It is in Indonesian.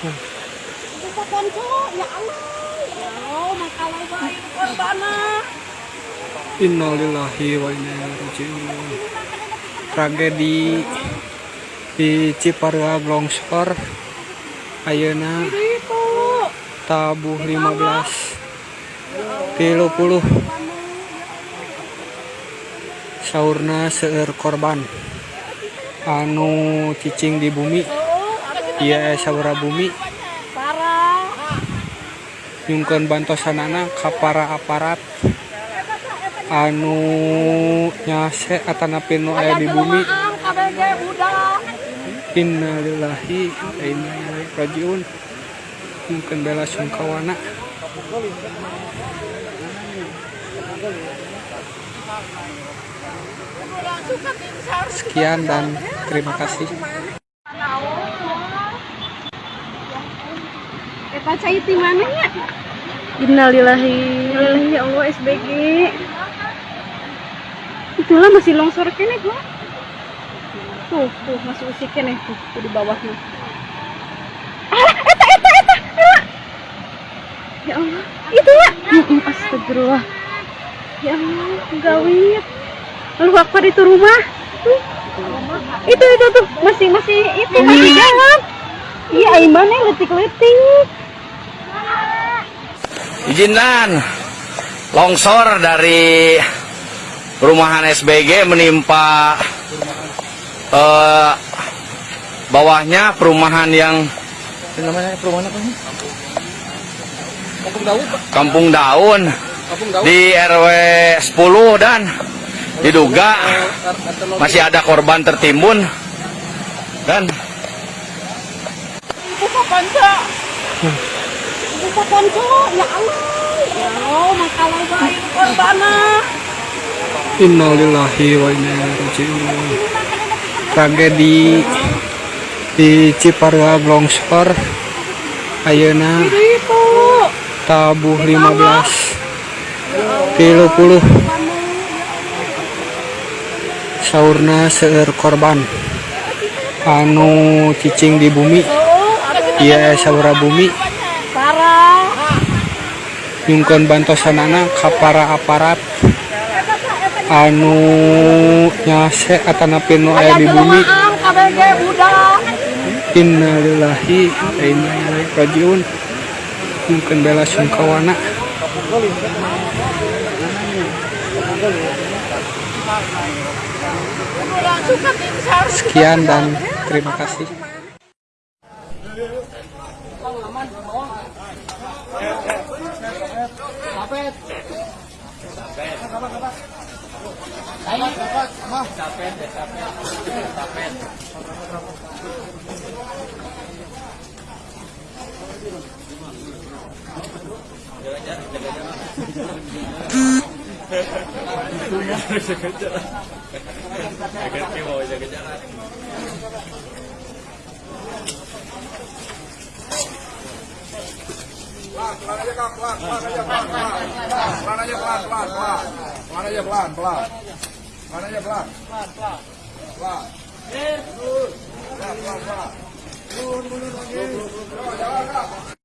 Kita konco, ya Allah. Ya Allah, makalah baik korbana. Innalillahi wa inna ilaihi. Tragedi di Ciparuha longsor ayeuna tabuh 15 kilo puluh sauna seueur korban anu cicing di bumi iya saura bumi. Parah. nyungkeun bantosanana ka para aparat. Anu nyase atanapi nu aya di bumi. innalillahi wa inna ilaihi rajiun. Mungkin bela sungkawana. Sekian dan terima kasih Eta cai di mana ya? Innalillahi Innalillahi ya Allah SBG. Itulah masih longsor kene gua. Tuh, tuh masih usik kene tuh, tuh di bawahnya. Ah, eta eta eta. Ya Allah, itu ya. Astagfirullah. Ya Allah, gawit. Lalu akbar itu rumah. Tuh. Itu itu tuh masih masih itu masih jalan. Iya, Aiman yang letik-letik. Izinan longsor dari perumahan SBG menimpa eh, bawahnya perumahan yang namanya perumahan apa ini? Kampung Daun Kampung di RW 10 dan diduga masih ada korban tertimbun dan Buka panca. Buka panca. Ya Allah. Ya Allah, makalah baik korbana. innalillahi wa inna ilaihi rajiun. Tragedi di Ciparuag longsor. Ayeuna tabuh 15 kilo puluh. Saurna seueur korban. Anu cicing di bumi. Oh, iya saura bumi Nyungkeun bantosanana ka para aparat. Anu nyase atanapi nu aya di bumi innalillahi wa inna ilaihi rajiun. Mungkin bela sungkawana. Sekian dan terima kasih Sapet. Ayo, dapat. Mah. Sapet, sapet. Pelan aja kak, pelan, pelan aja pelan, pelan, pelan aja pelan, pelan, pelan, pelan aja pelan, pelan, pelan aja pelan, pelan, pelan, pelan, pelan, pelan, pelan, jalan.